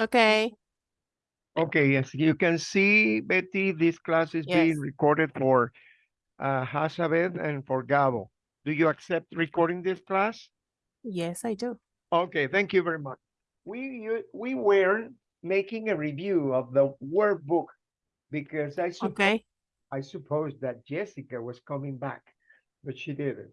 Okay. Okay, yes, you can see, Betty, this class is Yes. being recorded for uh, Hazabeth and for Gabo. Do you accept recording this class? Yes, I do. Okay, thank you very much. We u- we were making a review of the workbook because I suppose Okay. I suppose that Jessica was coming back, but she didn't.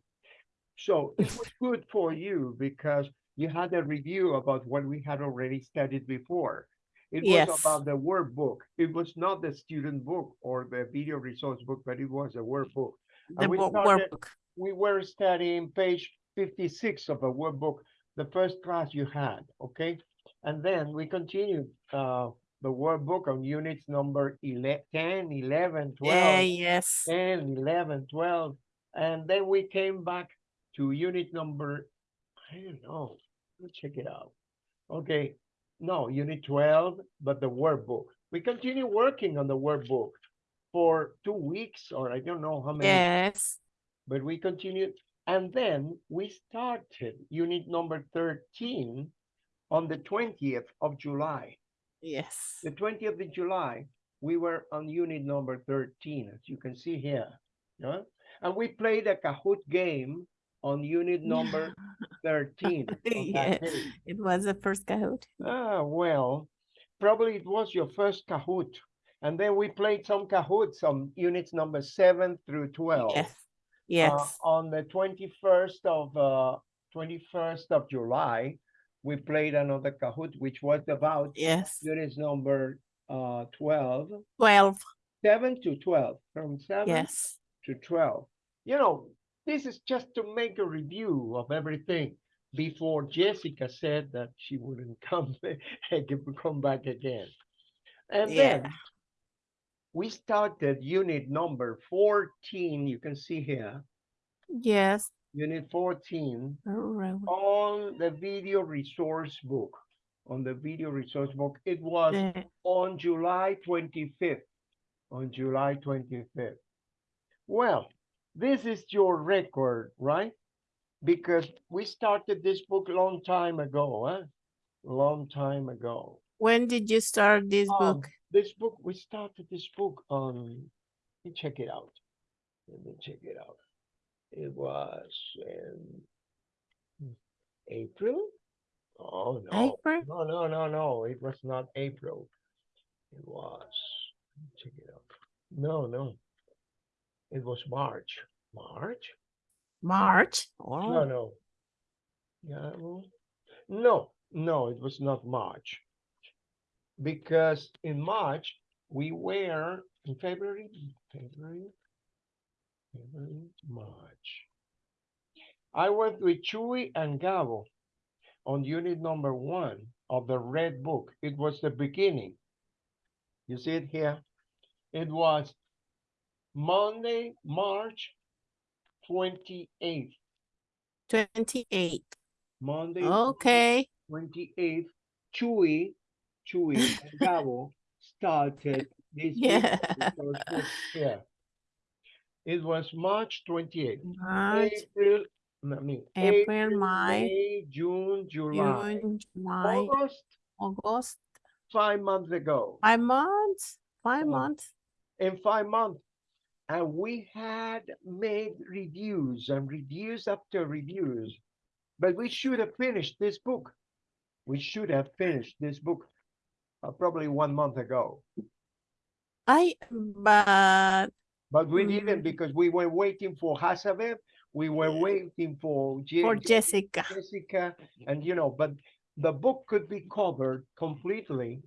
So it was good for you because you had a review about what we had already studied before. It was Yes. about the workbook. It was not the student book or the video resource book, but it was a workbook. The we started- workbook. We were studying page fifty-six of a workbook, the first class you had, okay? And then we continued uh the workbook on units number 11, 10, 11, 12. Yeah, yes. 10, 11, 12, and then we came back to unit number, I don't know, let's check it out. Okay, no, unit 12, but the workbook. We continue working on the workbook for two weeks, or I don't know how many, Yes. but we continued. And then we started unit number 13 on the 20th of July. Yes. The twentieth of July, we were on unit number thirteen, as you can see here. Yeah, and we played a Kahoot game on unit number thirteen. on Yeah. It was the first Kahoot. Ah, well, probably it was your first Kahoot. And then we played some Kahoots on units number seven through twelve. Yes. Uh, Yes. on the twenty-first of, uh, twenty-first of July, we played another Kahoot, which was about Yes. units number, uh, twelve. Twelve. seven to twelve, from seven Yes. to twelve. You know, this is just to make a review of everything before Jessica said that she wouldn't come come back again. And then we started unit number fourteen. You can see here, Yes. unit fourteen Alright. on the video resource book. On the video resource book, it was Yeah. on July 25th. On July 25th. Well, this is your record, right? Because we started this book a long time ago, huh? Long time ago. When did you start this Um, book? This book, we started this book on, let me check it out. Let me check it out. It was in April? Oh, no. April? No, no, no, no, it was not April. It was, let me check it out. No, no. It was March. March? March? No, Oh, no. Yeah, well, no, no, it was not March. Because in March, we were in February, February, February, March. I went with Chewy and Gabo on unit number one of the red book. It was the beginning. You see it here? It was Monday, March 28th. 28th. Monday, Okay. twenty-eighth, Chewy, Chewy and Gabo started this Yeah. video resource book here. It was March twenty-eighth. March, April, I mean, April, May, May, June, July, June, July, August, August. five months ago. Five months. Five Oh. months. in five months. And we had made reviews and reviews after reviews. But we should have finished this book. We should have finished this book uh, probably one month ago. I but But we didn't Mm. because we were waiting for Hazabeth. We were waiting for, Je- for Jessica. Jessica. And you know, but the book could be covered completely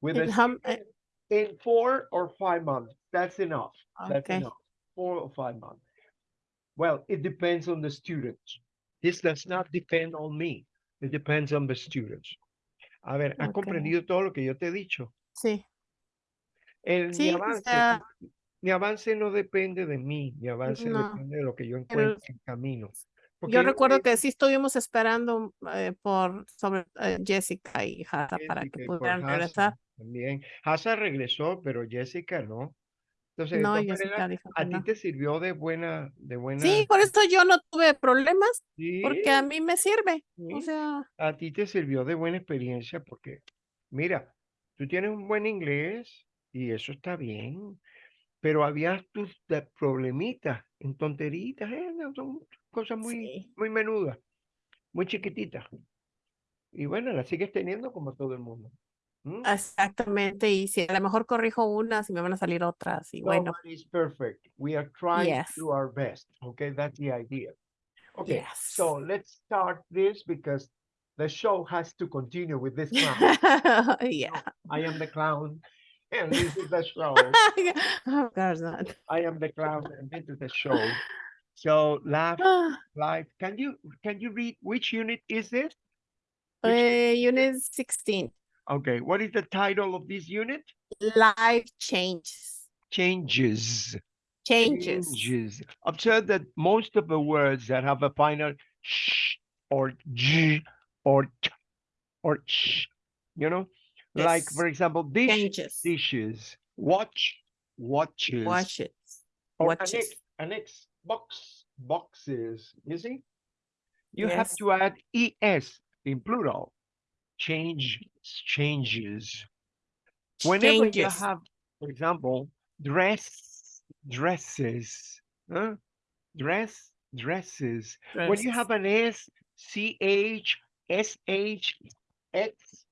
with In how- student in four or five months. That's enough. That's Okay. enough. Four or five months. Well, it depends on the students. This does not depend on me. It depends on the students. A ver, ¿has Ok. comprendido todo lo que yo te he dicho? Sí. El, mi Sí, o avance, sea- mi avance no depende de mí, mi avance No. depende de lo que yo Pero- encuentre en camino. Porque Yo recuerdo que sí estuvimos esperando eh, por sobre eh, Jessica y Hada para que pudieran Hasa regresar. También. Hasa regresó, pero Jessica no. Entonces, de No, todas maneras, dijo a ti no. te sirvió de buena, de buena. Sí, por eso yo no tuve problemas, Sí, porque a mí me sirve. O sí. sea, a ti te sirvió de buena experiencia porque mira, tú tienes un buen inglés y eso está bien, pero había tus de- problemitas en tonteritas, eh, son cosas muy, Sí. muy menudas, muy chiquititas. Y bueno, las sigues teniendo como todo el mundo. ¿Mm? Exactamente, y si a lo mejor corrijo unas y me van a salir otras, y bueno, Nobody's perfect. We are trying Yes. to do our best. Okay, that's the idea. Okay, yes. so let's start this because the show has to continue with this clown. Yeah. I am the clown, and this is the show. Of course not. I am the clown, and this is the show. So laugh, life. Can you can you read which unit is this? Eh, Unit sixteen, Okay, what is the title of this unit? life changes, Changes. changes. changes. Observe that most of the words that have a final sh or j or t or ch, you know, like for example, dish, Changes. dishes, watch, watches, Watch it. or watches. annex, annex, box, boxes. You see, you have to add es in plural. Change, changes. Whenever you have, for example, dress, dresses, huh? dress, dresses. When you have an S, C H, S H, X,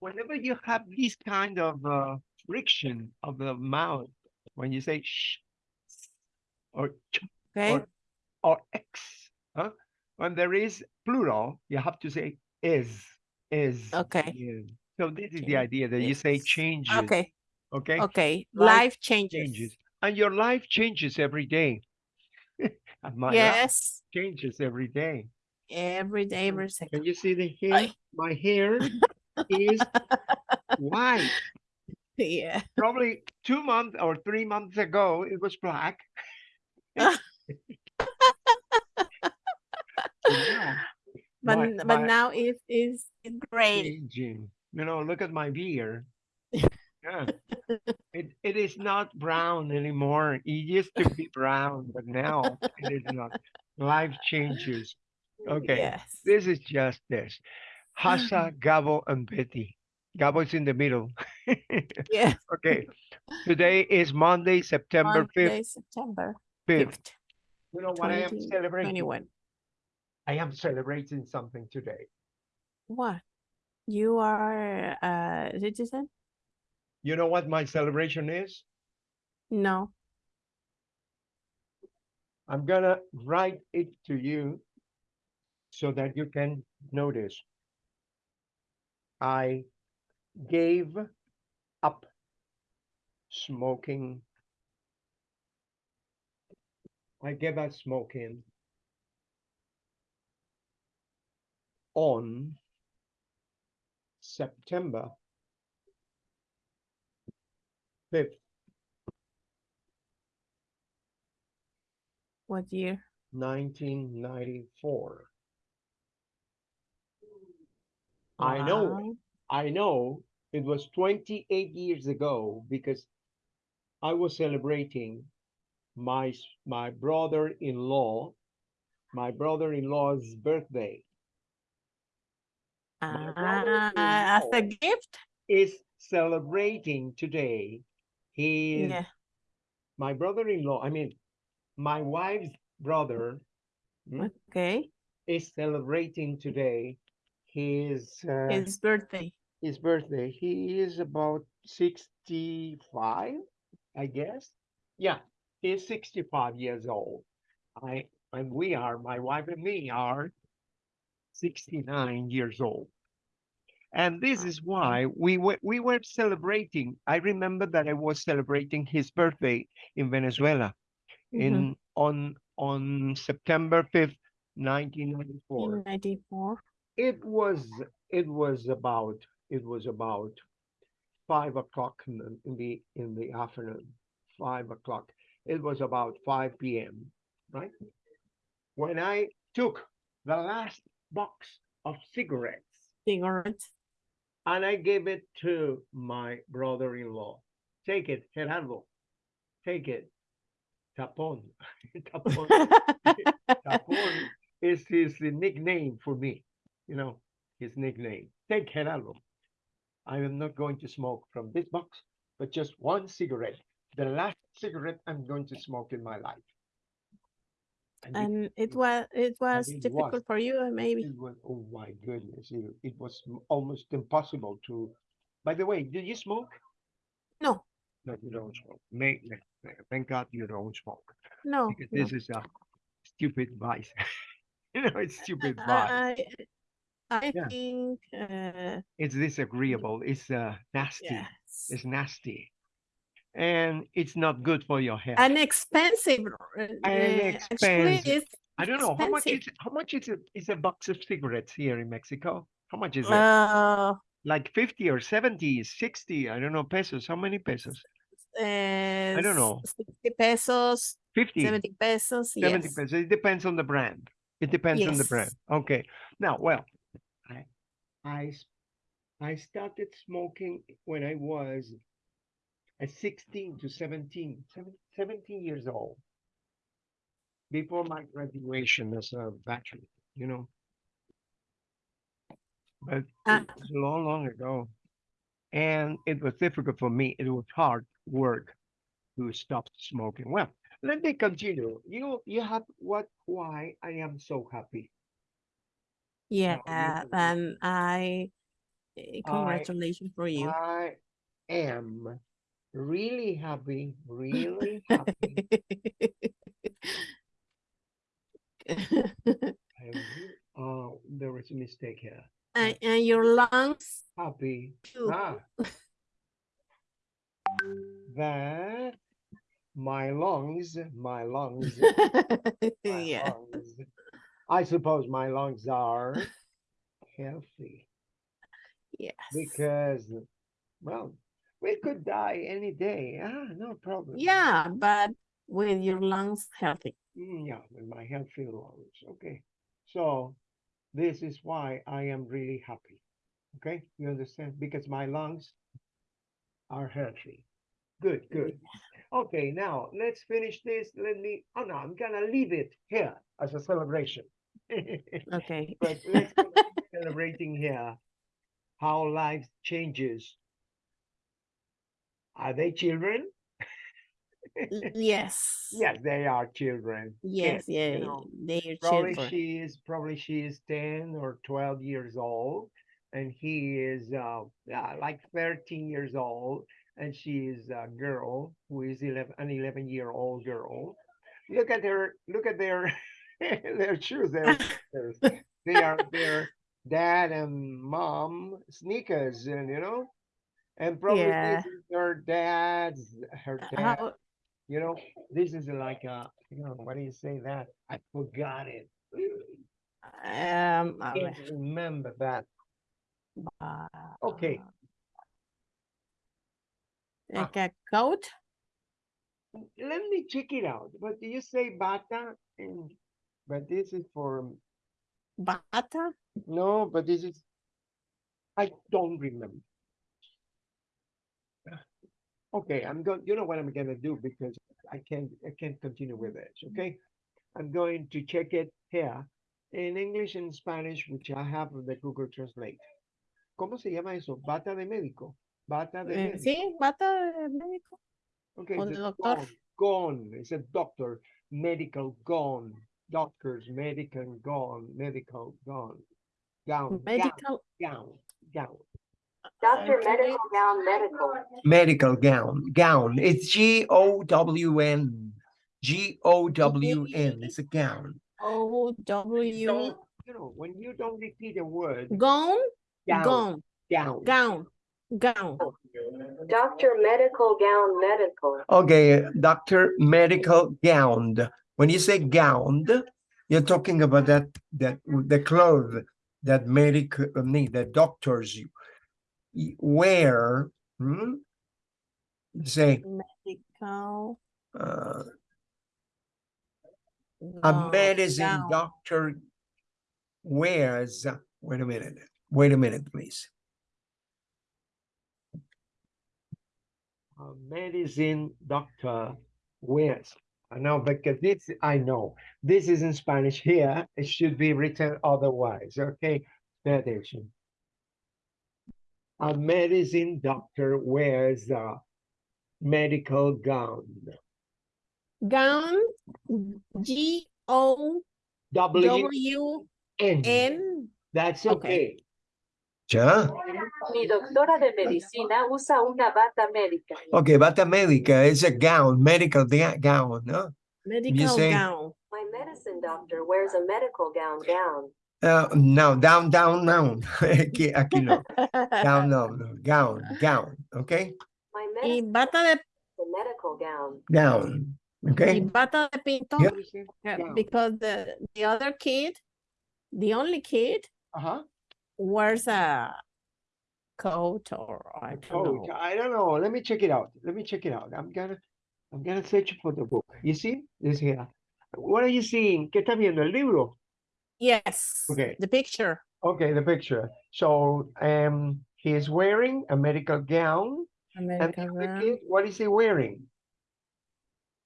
whenever you have this kind of uh, friction of the mouth, when you say sh, or ch, Okay, or, or X, huh? when there is plural, you have to say is, is. Okay. is. So this is the idea that you say Changes. okay, Okay. okay. Life Life changes. changes. And your life changes every day. my Yes, changes every day. every day, every second. Can you see the hair? My hair is white. Yeah. Probably two months or three months ago, it was black. So now, But, my- but my- now it is great. changing. You know, look at my beard. Yeah. It it is not brown anymore. It used to be brown, but now it is not. Life changes. Okay. Yes. This is just this. Hasa, Gabo, and Betty. Gabo is in the middle. Yeah. okay. Today is Monday, September 5th. Monday, September 5th. fifth, You know what I am celebrating? twenty-one. I am celebrating something today. What? You are uh, a citizen? You know what my celebration is? No. I'm gonna write it to you so that you can notice. I gave up smoking. I gave up smoking on September fifth, What year? nineteen ninety-four. I know. Wow. I know it was 28 years ago because I was celebrating my s- my brother-in-law, my brother-in-law's birthday. My Ah, as a gift? is celebrating today. He is Yeah. my brother-in-law. I mean, my wife's brother mm, Okay. is celebrating today his uh, His birthday. his birthday. He is about 65, I guess. Yeah, he's 65 years old. I and we are, my wife and me are 69 years old. And this is why we were we were celebrating. I remember that I was celebrating his birthday in Venezuela Mhm. in on on September 5th, 1994 Ninety-four. it was it was about it was about five o'clock in the in the in the afternoon five o'clock it was about 5 p.m right when i took the last box of cigarettes Cigarettes. and i gave it to my brother-in-law take it gerardo take it tapon tapon tapon is his nickname for me you know, his nickname. Take Gerardo. I am not going to smoke from this box, but just one cigarette. The last cigarette I'm going to smoke in my life. And it- And it was it was it was. difficult for you, uh, maybe. was, oh my goodness, it, it was almost impossible to. By the way, did you smoke? No, No, you don't smoke. May, thank God you don't smoke. no. Because no. this is a stupid vice. you know, it's stupid vice. I I, I Yeah. think uh, It's disagreeable. It's uh, nasty. yes. It's nasty. And it's not good for your health. An expensive. uh, uh, Actually, expensive. I don't know how much is how much is a, is a box of cigarettes here in Mexico? How much is it? uh, like 50 or 70, 60, I don't know, pesos. How many pesos? I don't know. 60 pesos, 50, 70 pesos. 70 yes. pesos. It depends on the brand. It depends on the brand. Okay. Now, well, I, I started smoking when I was at 16 to 17, 17 years old. Before my graduation as a bachelor, you know. But Ah. it was long, long ago. And it was difficult for me. It was hard work to stop smoking. Well, let me continue. You you have what why I am so happy. Yeah, and I eh, congratulations for you. I am really happy, really happy. Oh, there was a mistake here. and, and your lungs Happy too. ah, that my lungs, my lungs, my yeah. lungs. I suppose my lungs are healthy Yes. because, well, we could die any day. Ah, no problem. Yeah, but with your lungs healthy. Mm, yeah, with my healthy lungs. Okay. So this is why I am really happy. Okay, you understand? Because my lungs are healthy. Good, good. Okay, now let's finish this. Let me, oh no, I'm gonna leave it here as a celebration. Okay. But let's celebrating here how life changes. Are they children? Yes. Yes, they are children. Yes, kids, yeah. you know. They're Probably children. she is probably she is 10 or 12 years old and he is uh yeah, like 13 years old and she is a girl who is 11 an 11 year old girl look at her look at their their shoes their sneakers. they are their dad and mom sneakers and you know and probably Yeah. her dad's her Uh, dad How, you know, this is like a, you know, what do you say that? I forgot it. um, a Can't ver, remember that. Okay. uh, Ah. A coat? Let me check it out. But do you say bata? And but this is for Bata? no, but this is I don't remember. Okay, I'm going. You know what I'm gonna do because I can't. I can't continue with this. Okay, I'm going to check it here in English and Spanish, which I have the Google Translate. ¿Cómo se llama eso? Bata de médico. Bata de Eh, médico. sí, bata de médico. Okay, o de doctor. gone, gone. It's a doctor, medical gone, doctors, medical gone, medical gone, gown, gown, Medical. gown, gown. Doctor Actually- Medical Gown Medical. Medical gown, gown. It's G O W N. G O W N. It's a gown. O W you know, when you don't repeat a word, gown, gown, gown, gown. gown, gown. Doctor Medical Gown Medical. Okay, doctor, medical gowned. When you say gowned, you're talking about that that the clothes that medical I mean, the doctors y- wear. Hmm? You say Medical. uh, a medicine gown. doctor wears. Wait a minute. Wait a minute, please. A medicine doctor wears. I know because this I know this is in Spanish here. It should be written otherwise. Okay, pay attention. A medicine doctor wears a medical gown. Gown, G O W W N. N. That's Okay. okay. ¿Ya? Mi doctora de medicina usa una bata médica. Ok, bata médica es a gown, medical gown, ¿no? Medical gown. My medicine doctor wears a medical gown gown. Uh, no, down, down, down. Aquí, aquí no. Down, no, no. Gown, gown, ok? My Y bata de, a medical gown. Gown, y ok? bata de pinto. Yeah. What is it? uh, Gown. Because the, the other kid, the only kid Uh-huh. wears a coat or I don't Oh, know. I don't know. Let me check it out. Let me check it out. I'm gonna, I'm gonna search for the book. You see? This here. What are you seeing? ¿Qué estás viendo? El libro. Yes, Okay. the picture. Okay, the picture. So, um, he is wearing a medical gown. American other gown, kid, what is he wearing?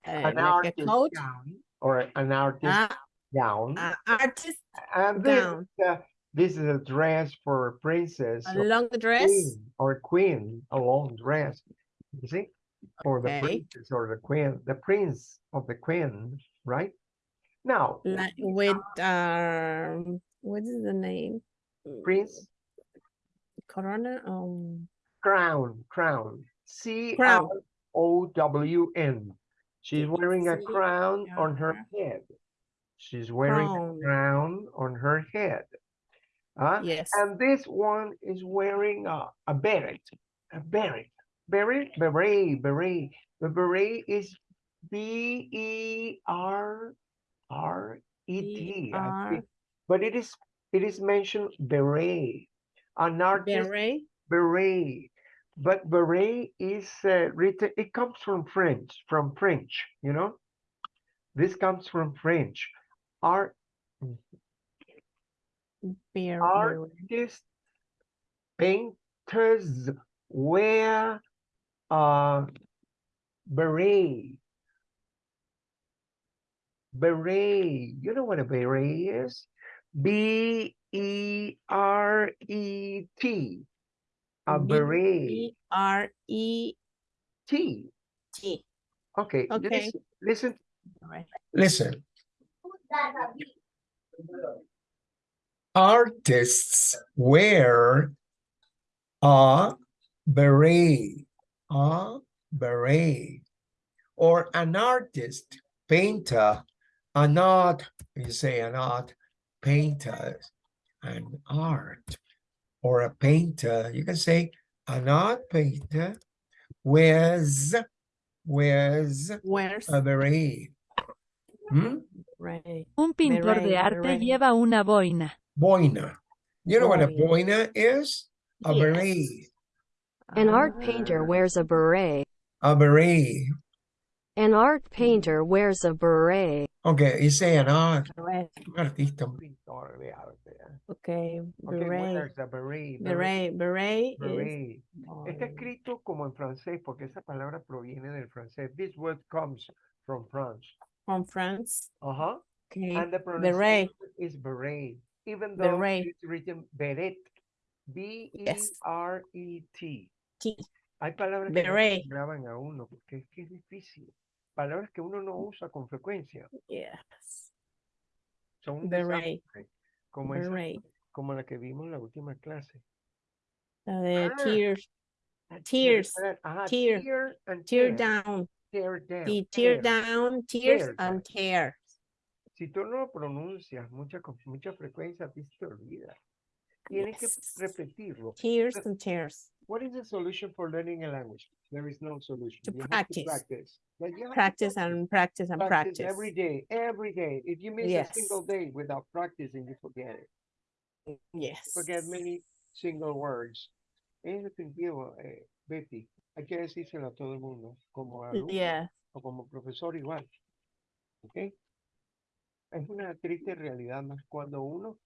uh, An like a artist coat. gown or an artist Ah, gown. ah, artist And this, gown. is a- this is a dress for a princess a long dress. queen or queen, a long dress. You see? For the Okay. princess or the queen, the prince of the queen, right? Now, Like with um what is the name? Prince, Corona um crown, crown, C R Crown. O W N. She's wearing a crown on her head. She's wearing Crown. a crown on her head. Huh? yes. And this one is wearing a, a beret, a beret, beret, beret, beret. The beret is B E R R E T, I think. But it is it is mentioned beret, an artist Beret. beret. But beret is uh, written. It comes from French, from French. You know, this comes from French. Art beret. artists, painters wear a beret. Beret. You know what a beret is? B E R E T. A beret. B R E T. T. Okay. Okay. Listen, listen. Right. Listen. Artists wear a beret, a beret, or an artist, painter, an art, you say an art, painter, an art, or a painter, you can say an art painter wears, wears Where's a beret. Hmm? right? Un pintor Beret, de arte beret. lleva una boina. Boina. You know what a Boina. boina is? A Yes. beret. An art Ah, painter wears a beret. A beret. An art painter wears a beret. An art, right. un artista. Pintor de arte. Okay, Okay, beret. beret. Beret, beret is Beret. Está escrito como en francés porque esa palabra proviene del francés. This word comes from France. from France. Uh-huh. Okay, And the beret. pronunciation is beret. Even though Beret. it's written beret. B-E-R-E-T. Hay palabras que no Beret. graban a uno porque es que es difícil. Palabras que uno no usa con frecuencia. Yes, Son desastre, Como, esa- como la que vimos en la última clase. La de Ah, tears, Tears. tear, Ajá, Tear. tear and tear tear, down, tear down, the tear tear. down, tears Tear and tear. Si tú no lo pronuncias mucha, con mucha frecuencia, a ti se te olvida. Tienes Yes. que repetirlo. Tears and tears. What is the solution for learning a language? There is no solution. To You have practice. practice. Like, you to Practice and practice and practice practice. every day, every day. If you miss Yes. a single day without practicing, you forget it. Yes. Forget many single words. Es definitivo, eh, Betty. Hay que decírselo a todo el mundo, como alumno Yeah. o como profesor igual. ¿Ok? Es una triste realidad más cuando uno,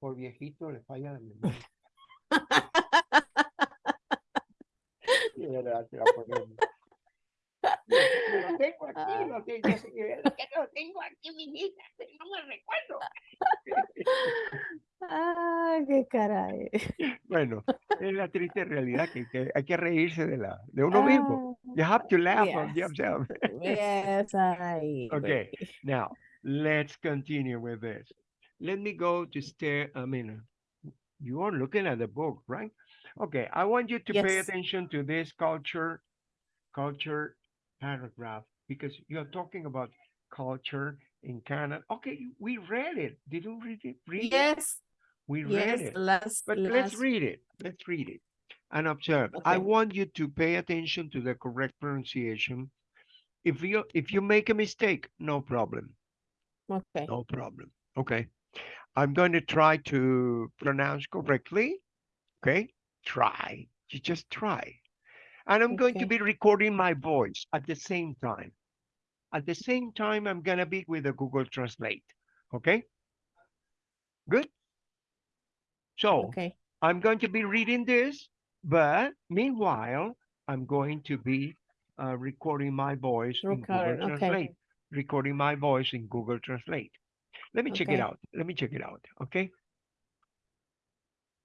por viejito, le falla la memoria. De la ponemos. Lo tengo aquí, lo tengo, que- que lo tengo aquí, mi hija, no me recuerdo. ah, qué caray. Bueno, Es la triste realidad que, que hay que reírse de la de uno mismo. You have to laugh on yes. yourself. Yes, I Okay. Now, let's continue with this. Let me go to stare. I mean, you are looking at the book, right? Okay, I want you to pay attention to this culture, culture paragraph because you're talking about culture in Canada. Okay, we read it. Did you read it? Read it? Yes, We read yes, it. last, But let's read it. Let's read it and observe. I want you to pay attention to the correct pronunciation. If you if you make a mistake, no problem. okay, No problem. Okay. I'm going to try to pronounce correctly. Okay. Try. You just try. And I'm going to be recording my voice at the same time. At the same time, I'm going to be with the Google Translate. Okay. Good. So okay, I'm going to be reading this, but meanwhile, I'm going to be uh, recording my voice in Google okay. Translate. Recording my voice in Google Translate. Let me check it out. Let me check it out. Okay.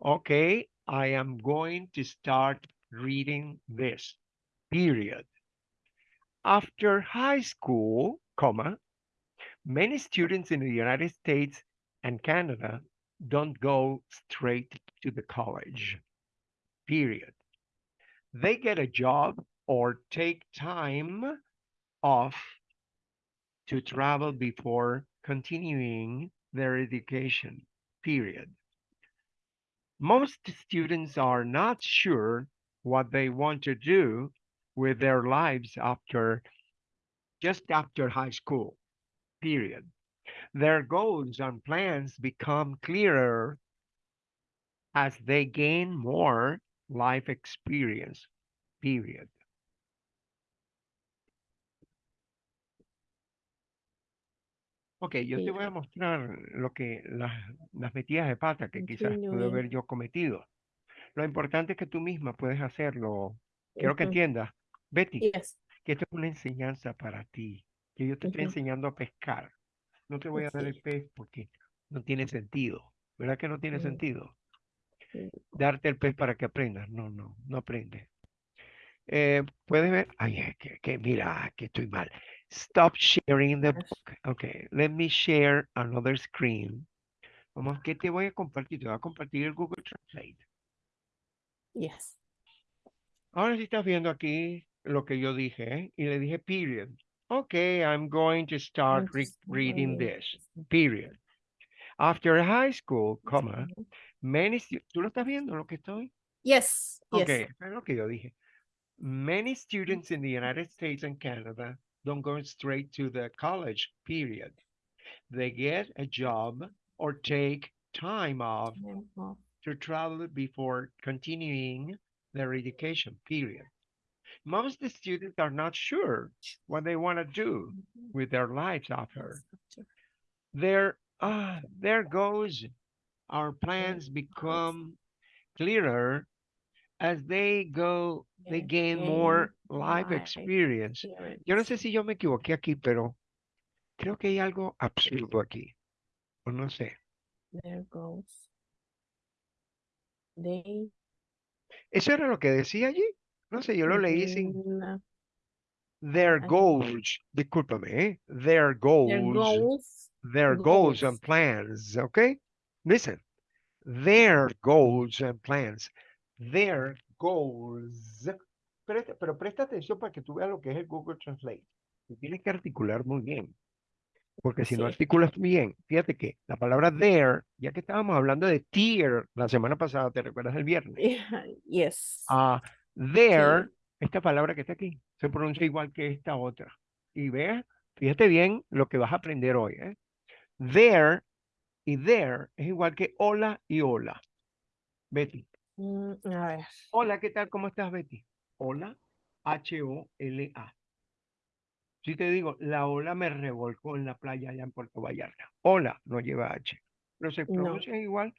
Okay. I am going to start reading this. Period. After high school, comma, many students in the United States and Canada don't go straight to the college. Period. They get a job or take time off to travel before continuing their education. Period. Most students are not sure what they want to do with their lives after just after high school. Period. Their goals and plans become clearer as they gain more life experience. Period. Ok, yo te voy a mostrar lo que las, las metidas de pata que quizás pude Continuing. haber yo cometido. Lo importante es que tú misma puedes hacerlo. Quiero que entiendas, Betty, Yes, que esto es una enseñanza para ti, que yo te estoy enseñando a pescar. No te voy a dar el Sí. pez porque no tiene sentido. ¿Verdad que no tiene sentido? Darte el pez para que aprendas. No, no, no aprendes. Eh, Puedes ver, ay, que mira, que estoy mal. Stop sharing the book. Okay, let me share another screen. Vamos, ¿qué te voy a compartir? Te voy a compartir el Google Translate. yes, Ahora sí estás viendo aquí lo que yo dije, ¿eh? Y le dije period. Okay, I'm going to start re- reading this. Period. After high school, comma, many ¿Tú lo estás viendo lo que estoy? Yes, yes, Okay, eso es lo que yo dije. Many students in the United States and Canada don't go straight to the college, period. They get a job or take time off to travel before continuing their education, period. Most the students are not sure what they want to do with their lives after. Their, ah, their goals, our plans become clearer as they go, they gain more life life experience. Yo no sé si yo me equivoqué aquí, pero creo que hay algo absurdo aquí. O no sé. There goes. They. ¿Eso era lo que decía allí? No sé, yo lo leí sin their goals. Discúlpame, ¿eh? Their Their goals. goals. Their goals and plans, okay? Listen. Their goals and plans. Their goals. Pero presta atención para que tú veas lo que es el Google Translate. Tú tienes que articular muy bien. Porque si no articulas bien, fíjate que la palabra there, ya que estábamos hablando de tier la semana pasada, ¿te recuerdas el viernes? Yes. Ah, there, esta palabra que está aquí, se pronuncia igual que esta otra. Y ve, fíjate bien lo que vas a aprender hoy, ¿eh? There y there es igual que hola y hola. Betty. Mm, a ver. Hola, ¿qué tal? ¿Cómo estás, Betty? Hola, H-O-L-A. Si te digo, la ola me revolcó en la playa allá en Puerto Vallarta. Hola, no lleva H. Pero se No. pronuncian igual,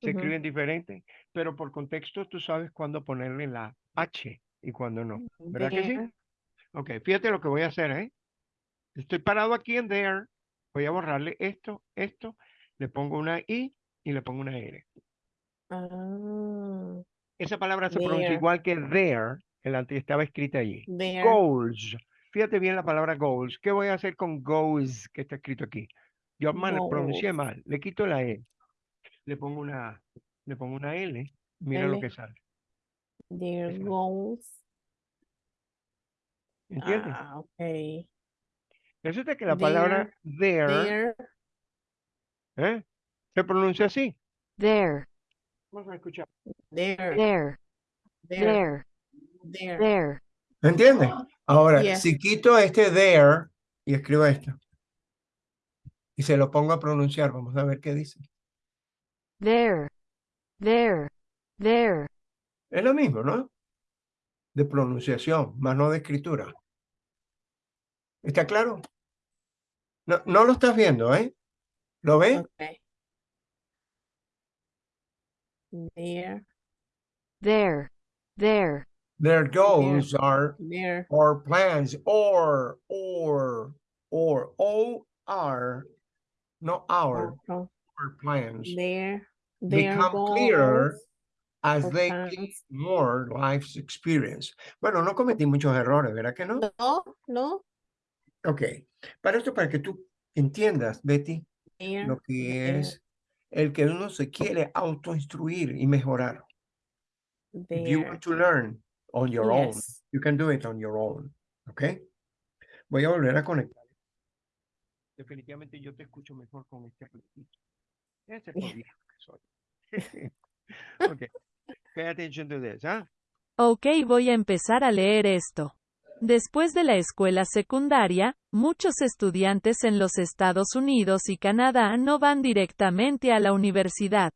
se escriben diferente, pero por contexto tú sabes cuándo ponerle la H y cuándo no. ¿Verdad que sí? Ok, fíjate lo que voy a hacer, ¿eh? Estoy parado aquí en there. Voy a borrarle esto, esto. Le pongo una I y le pongo una R. Ah, Esa palabra se pronuncia There. igual que there, el antes estaba escrita allí. There. Goals. Fíjate bien la palabra goals. ¿Qué voy a hacer con goes que está escrito aquí? Yo mal pronuncié Goals. mal. Le quito la E. Le pongo una, le pongo una L. Mira lo L. que sale. There Esa. goes. ¿Entiendes? Ah, ok. Resulta que la palabra there, There. ¿eh? se pronuncia así. there, Vamos a escuchar. There. there, There. there, There. there, ¿Me entiendes? Ahora, si quito este there y escribo esto y se lo pongo a pronunciar, vamos a ver qué dice. there, there, there. Es lo mismo, ¿no? De pronunciación, más no de escritura. ¿Está claro? No, no lo estás viendo, ¿eh? ¿Lo ves? Okay. There. There, there, Their goals are There. or plans or or or O R, no our, Oh, oh. or plans There. There become clearer as they gain more life's experience. Bueno, no cometí muchos errores, ¿verdad que no? No, no. Ok. Para esto, para que tú entiendas, Betty, There. lo que there, es el que uno se quiere autoinstruir y mejorar. If you want to learn on your own, you can do it on your own. ¿Ok? Voy a volver a conectar. Definitivamente yo te escucho mejor con este apretito. Ese es viejo que soy. okay. Pay attention to this, ¿ah? Ok, voy a empezar a leer esto. Después de la escuela secundaria, muchos estudiantes en los Estados Unidos y Canadá no van directamente a la universidad.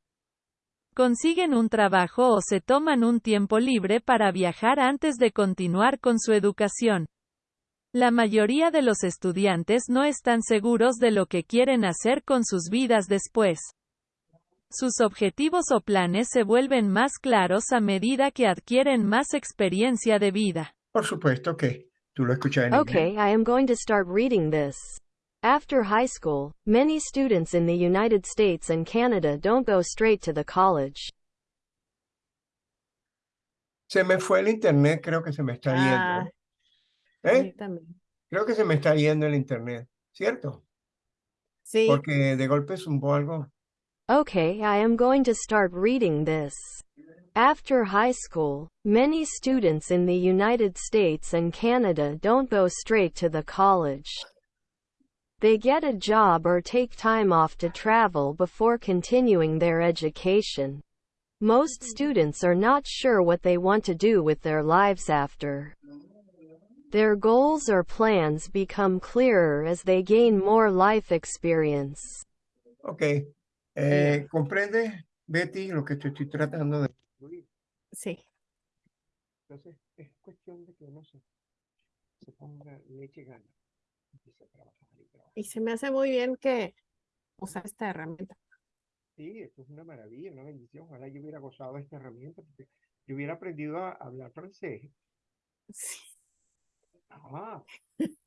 Consiguen un trabajo o se toman un tiempo libre para viajar antes de continuar con su educación. La mayoría de los estudiantes no están seguros de lo que quieren hacer con sus vidas después. Sus objetivos o planes se vuelven más claros a medida que adquieren más experiencia de vida. Por supuesto que tú lo escuchas en inglés. Okay, I am going to start reading this. After high school, many students in the United States and Canada don't go straight to the college. Se me fue el internet, creo que se me está Ah, yendo. a mí ¿Eh? también. Creo que se me está yendo el internet, ¿cierto? Sí. Porque de golpe zumbó algo. Okay, I am going to start reading this. After high school, many students in the United States and Canada don't go straight to the college. They get a job or take time off to travel before continuing their education. Most students are not sure what they want to do with their lives after. Their goals or plans become clearer as they gain more life experience. Ok. Eh, ¿Comprendes, Betty, lo que te estoy tratando de Sí. Entonces, es cuestión de que uno se, se ponga leche gana. Empiece a trabajar y trabajar. Y se me hace muy bien que usar esta herramienta. Sí, esto es una maravilla, una bendición. Ojalá yo hubiera gozado de esta herramienta porque yo hubiera aprendido a hablar francés. Sí. Ah,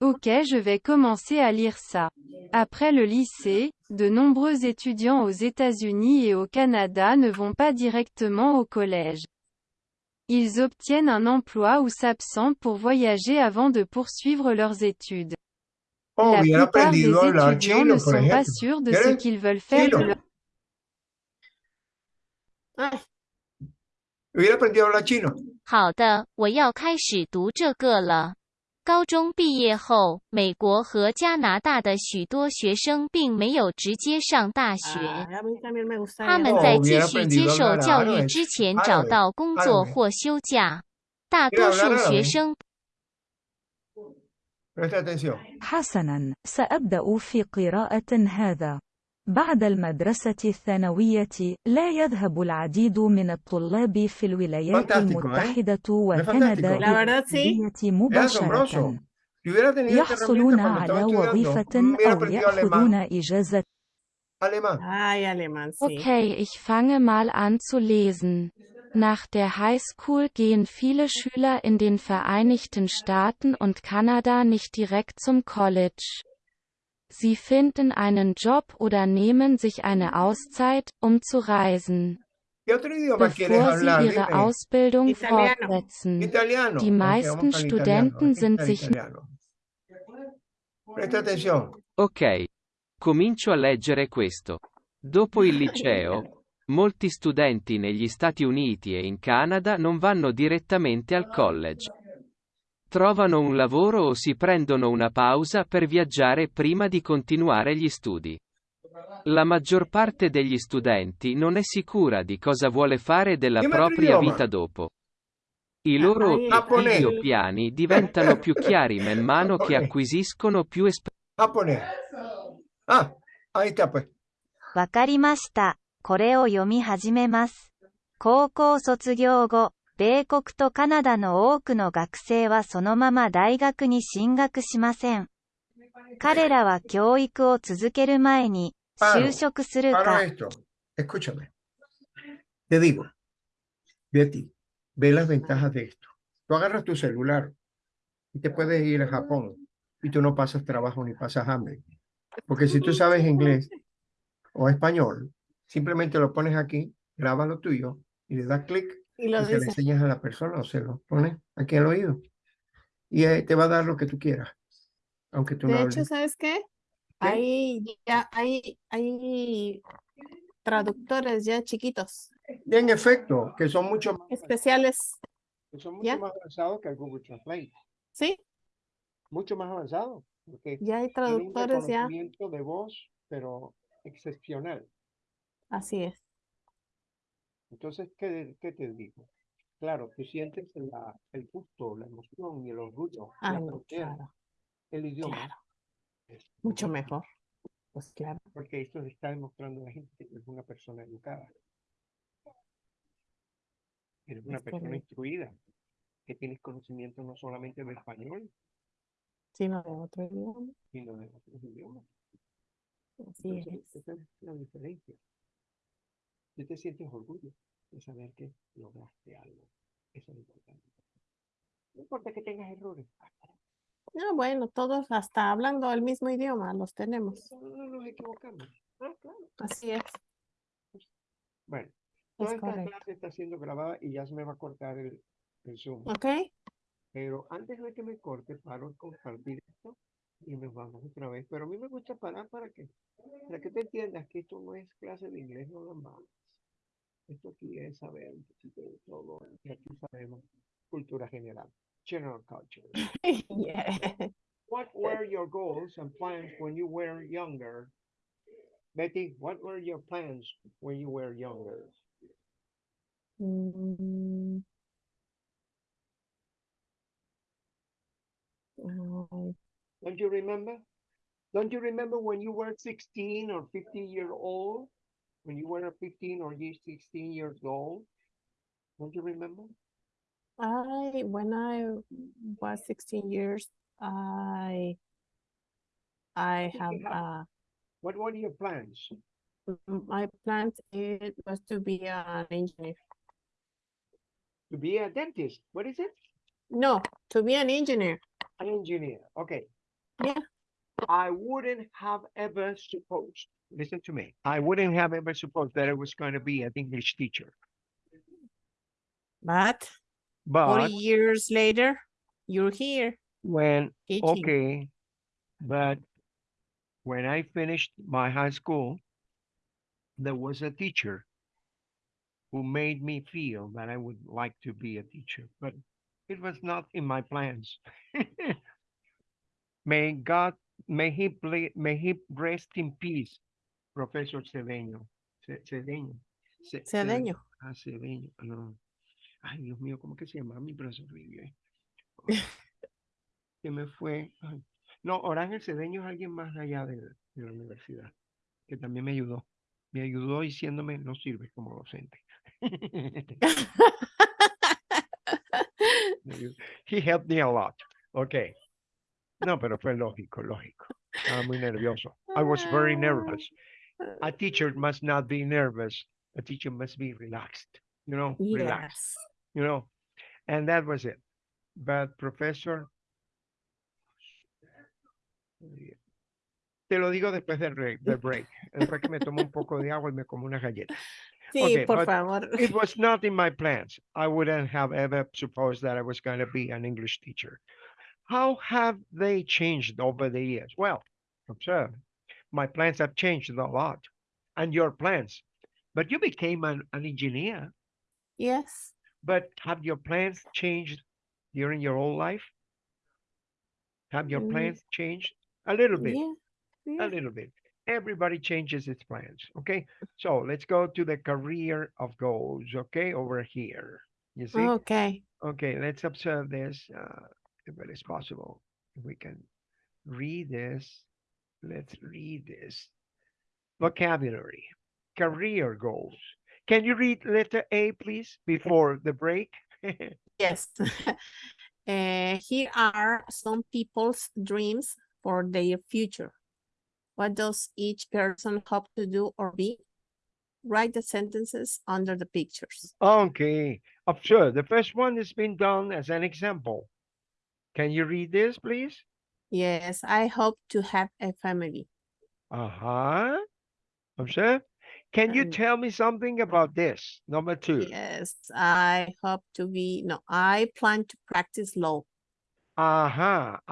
Ok, je vais commencer à lire ça. Après le lycée, de nombreux étudiants aux États-Unis et au Canada ne vont pas directement au collège. Ils obtiennent un emploi ou s'absentent pour voyager avant de poursuivre leurs études. Oh, La hubiera plupart des aprendido a hablar étudiants chino, ne por sont pas ejemplo. sûrs de ce ¿Quieres? qu'ils veulent faire de Chino. leur Ay, Hubiera aprendido a hablar chino. 好的，我要开始读这个了。 高中毕业后，美国和加拿大的许多学生并没有直接上大学， ay, a mí también me gustaría. 他们 Oh, 在继 hubiera 续接 aprendido a 受 hablar 教育 árabe, 之前找 árabe, 到工作 árabe. 或休假。大 Quiero 多 hablar 数学 árabe. 生 Presta atención. حسنا سأبدأ في قراءة هذا بعد المدرسة الثانوية لا يذهب العديد من الطلاب في الولايات Fantástico, ¿eh? المتحدة Es وكندا fantástico. La verdad, sí. للكلية Es مباشرة asombroso. Si hubiera tenido esta يحصلون herramienta cuando على estaba estudiando, وظيفة hubiera أو aprendido يأخذون alemán, إجازة alemán. Ay, alemán, sí. Okay, ich fange mal an zu lesen. Nach der Highschool gehen viele Schüler in den Vereinigten Staaten und Kanada nicht direkt zum College. Sie finden einen Job oder nehmen sich eine Auszeit, um zu reisen. ¿Qué otro idioma quieres bevor sie hablar? ihre Dime. Ausbildung Italiano. fortsetzen. Italiano. Die meisten italiano. Studenten sind sich italiano. Presta atención. Ok. Comincio a leggere questo. Dopo il liceo, molti studenti negli Stati Uniti e in Canada non vanno direttamente al college. Trovano un lavoro o si prendono una pausa per viaggiare prima di continuare gli studi. La maggior parte degli studenti non è sicura di cosa vuole fare della Dimmi altro propria idioma. vita dopo. I loro Ai- Giapponese. obiettivi o piani diventano più chiari man mano che Giapponese. acquisiscono più esperienza. Japonés. Ah, ahí está pues. わかりました。これを読み始めます。高校卒業後、 米国とカナダの多くの学生はそのまま大学に進学しません。彼らは教育を続ける前に、 Paro, 就職する Paro か、 esto. Escúchame. Te digo, Betty, ve las ventajas de esto. Tú agarras tu celular y te puedes ir a Japón y tú no pasas trabajo ni pasas hambre. Porque si tú sabes inglés o español, simplemente lo pones aquí, graba lo tuyo y le das clic y y lo se lo dice. enseñas a la persona o se lo pones aquí al oído. Y eh, te va a dar lo que tú quieras, aunque tú no De hables. hecho, ¿sabes qué? Hay ya hay, hay traductores ya chiquitos, En efecto, que son mucho más, especiales, que son mucho ¿Ya? más avanzados que el Google Translate. ¿sí? Mucho más avanzados. Porque Ya hay tiene un traductores ya, de voz, pero excepcional. así es. Entonces, ¿qué, qué te digo? Claro, tú sientes la, el gusto, la emoción y el orgullo, Ah, la no, frontera, claro, el idioma. claro, es mucho mejor. Pues claro. Porque esto le está demostrando a la gente que es una persona educada. Eres una Es persona correcto. instruida, que tienes conocimiento no solamente de español, Sino de otro idioma, sino de otros idiomas. así Entonces, es. esa es la diferencia. Tú te sientes orgullo de saber que lograste algo. Eso es importante. No importa que tengas errores. No, bueno, todos hasta hablando el mismo idioma los tenemos. No, no nos equivocamos. Ah, claro. Así es. Bueno, toda Es esta correcto. clase está siendo grabada y ya se me va a cortar el, el Zoom. ¿Ok? Pero antes de que me corte, paro compartir esto y nos vamos otra vez. Pero a mí me gusta parar para que, para que te entiendas que esto no es clase de inglés nada más. Esto aquí es saber un poquito de todo. Y aquí sabemos cultura general. General culture. Yeah. What were your goals and plans when you were younger? Betty, what were your plans when you were younger? Mm. Don't you remember? Don't you remember when you were 16 or 15 year old? When you were 15 or ye- 16 years old? Don't you remember? I when I was 16 years, I I have have- uh What were your plans? my plan it was to be an engineer. To be a dentist. What is it? No, to be an engineer. An engineer. Okay. Yeah. I wouldn't have ever supposed, listen to me, I wouldn't have ever supposed that I was going to be an English teacher. But But 40 years later, you're here when teaching. Okay, but when I finished my high school, there was a teacher who made me feel that I would like to be a teacher, but it was not in my plans. may God, may he may he rest in peace, Professor Cedeño. Ce- Cedeño. Ce- Ce- Cedeño. Ah, Cedeño, no. Ay, Dios mío, ¿cómo que se llama mi profesor? Que me fue. ay, No, Orángel Cedeño es alguien más allá de, de la universidad, que también me ayudó. Me ayudó diciéndome, no sirves como docente. He helped me a lot. Ok. No, pero fue lógico, lógico. Estaba muy nervioso. I was very nervous. A teacher must not be nervous. A teacher must be relaxed. You know, relaxed. You know, and that was it. But professor, te lo digo después del break, del break. Después que me tomo un poco de agua y me como una galleta. Sí, Okay, por favor. it was not in my plans. I wouldn't have ever supposed that I was going to be an English teacher. How have they changed over the years? Well, observe, my plans have changed a lot, and your plans. But you became an, an engineer. Yes. But have your plans changed during your whole life? Have your Mm, plans changed? A little bit, Yeah. a little bit. Everybody changes its plans. Okay. So let's go to the career of goals. Okay. Over here. You see? Okay. Okay. Let's observe this uh, if it is possible. If we can read this. Let's read this. Vocabulary. Career goals. Can you read letter A, please, before the break? Yes. Uh, here are some people's dreams for their future. What does each person hope to do or be? Write the sentences under the pictures. Okay, observe. The first one has been done as an example. Can you read this, please? Yes, I hope to have a family. Uh-huh. Observe. Can you tell me something about this? Number two. Yes, I hope to be, no, I plan to practice law. Uh-huh.